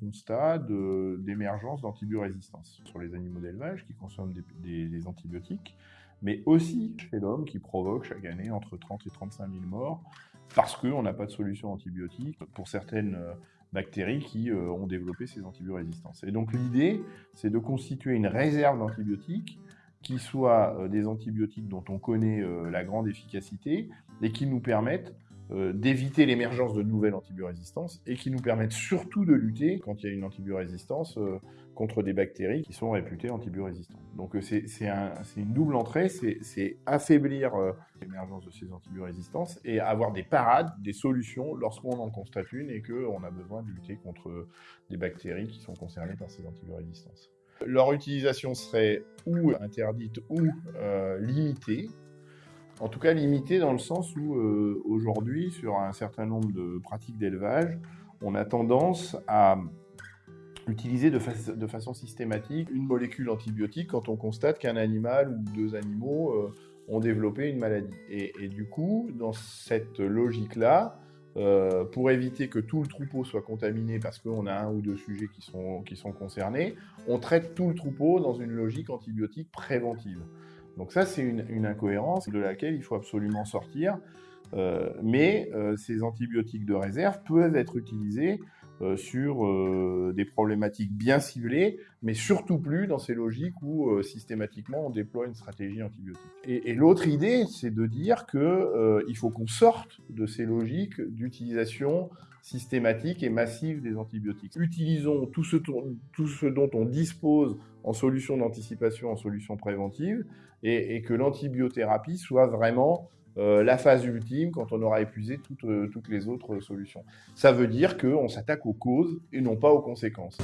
constat d'émergence d'antibiorésistance sur les animaux d'élevage qui consomment des, antibiotiques, mais aussi chez l'homme qui provoque chaque année entre 30 et 35 000 morts parce qu'on n'a pas de solution antibiotique pour certaines euh, bactéries qui euh, ont développé ces antibiorésistances. Et donc l'idée, c'est de constituer une réserve d'antibiotiques qui soient euh, des antibiotiques dont on connaît la grande efficacité et qui nous permettent d'éviter l'émergence de nouvelles antibiorésistances et qui nous permettent surtout de lutter quand il y a une antibiorésistance euh, contre des bactéries qui sont réputées antibiorésistantes. Donc euh, c'est une double entrée, c'est affaiblir l'émergence de ces antibiorésistances et avoir des parades, des solutions lorsqu'on en constate une et qu'on a besoin de lutter contre des bactéries qui sont concernées par ces antibiorésistances. Leur utilisation serait ou interdite ou limitée, en tout cas limité dans le sens où euh, aujourd'hui, sur un certain nombre de pratiques d'élevage, on a tendance à utiliser de, façon systématique une molécule antibiotique quand on constate qu'un animal ou deux animaux euh, ont développé une maladie. Et, du coup, dans cette logique-là, euh, pour éviter que tout le troupeau soit contaminé parce qu'on a un ou deux sujets qui sont, qui sont concernés, on traite tout le troupeau dans une logique antibiotique préventive. Donc ça, c'est une, incohérence de laquelle il faut absolument sortir. Euh, mais euh, ces antibiotiques de réserve peuvent être utilisés euh, sur des problématiques bien ciblées, mais surtout plus dans ces logiques où systématiquement on déploie une stratégie antibiotique. Et, l'autre idée, c'est de dire qu'il faut qu'on sorte de ces logiques d'utilisation systématique et massive des antibiotiques. Utilisons tout ce, dont on dispose en solution d'anticipation, en solution préventive, et, que l'antibiothérapie soit vraiment euh, la phase ultime quand on aura épuisé toutes, euh, toutes les autres solutions. Ça veut dire qu'on s'attaque aux causes et non pas aux conséquences.